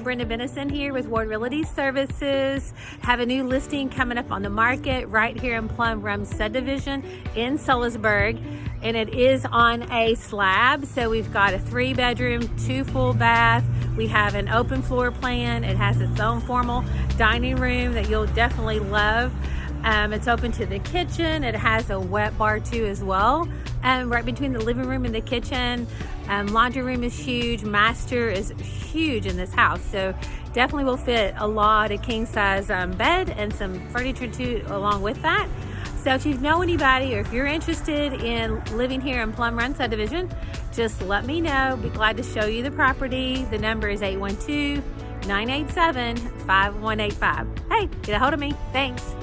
Brenda Benison here with Ward Realty Services. Have a new listing coming up on the market right here in Plum Run subdivision in Sellersburg. And it is on a slab. So we've got a three bedroom, two full bath. We have an open floor plan. It has its own formal dining room that you'll definitely love. Um, it's open to the kitchen. It has a wet bar too as well. Um, right between the living room and the kitchen. Um, laundry room is huge. Master is huge in this house. So definitely will fit a lot of king size um, bed and some furniture too along with that. So if you know anybody or if you're interested in living here in Plum Run subdivision, just let me know. Be glad to show you the property. The number is 812 987 5185. Hey, get a hold of me. Thanks.